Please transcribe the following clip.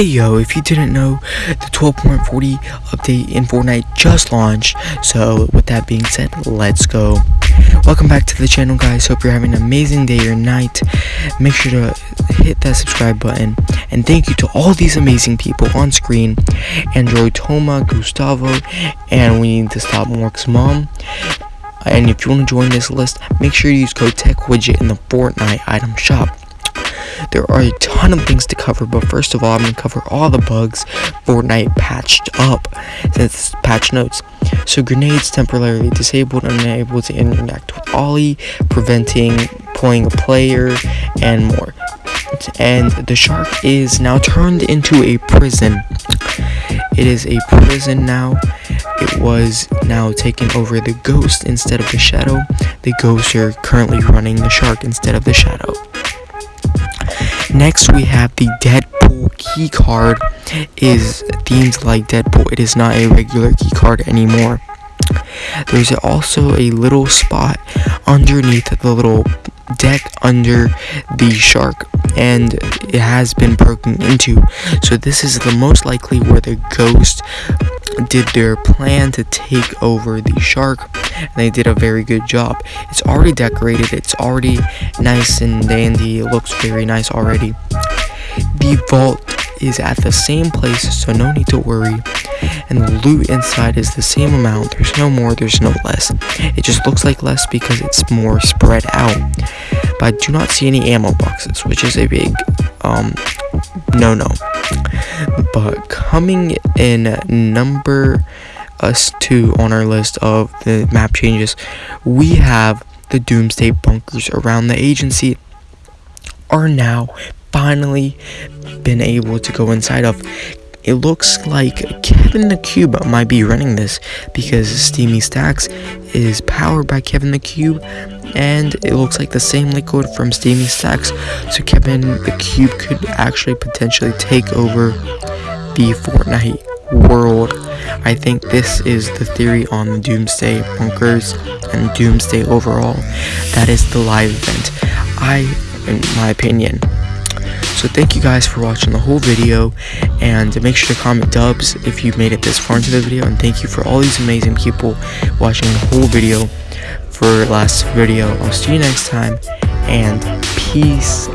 Hey yo, if you didn't know, the 12.40 update in Fortnite just launched. So with that being said, let's go. Welcome back to the channel guys. Hope you're having an amazing day or night. Make sure to hit that subscribe button. And thank you to all these amazing people on screen. Android Toma, Gustavo, and we need to stop Mark's mom. And if you want to join this list, make sure you use code TechWidget in the Fortnite item shop. There are a ton of things to cover, but first of all, I'm going to cover all the bugs Fortnite patched up since patch notes. So grenades temporarily disabled unable to interact with Ollie, preventing pulling a player, and more. And the shark is now turned into a prison. It is a prison now. It was now taken over the ghost instead of the shadow. The ghosts are currently running the shark instead of the shadow. Next, we have the Deadpool key card. Is themed like Deadpool. It is not a regular key card anymore. There's also a little spot underneath the little deck under the shark and it has been broken into so this is the most likely where the ghost did their plan to take over the shark and they did a very good job. It's already decorated. It's already nice and dandy. It looks very nice already. The vault is at the same place so no need to worry. And the loot inside is the same amount. There's no more there's no less. It just looks like less because it's more spread out. But i do not see any ammo boxes which is a big um no no but coming in number us two on our list of the map changes. We have the doomsday bunkers around the agency are now finally been able to go inside of. It looks like Kevin the Cube might be running this because Steamy Stacks is powered by Kevin the Cube and it looks like the same liquid from Steamy Stacks. So Kevin the Cube could actually potentially take over the Fortnite world. I think this is the theory on the Doomsday Bunkers and Doomsday overall. That is the live event. I, in my opinion, so thank you guys for watching the whole video and make sure to comment dubs if you made it this far into the video and thank you for all these amazing people watching the whole video for last video. I'll see you next time and peace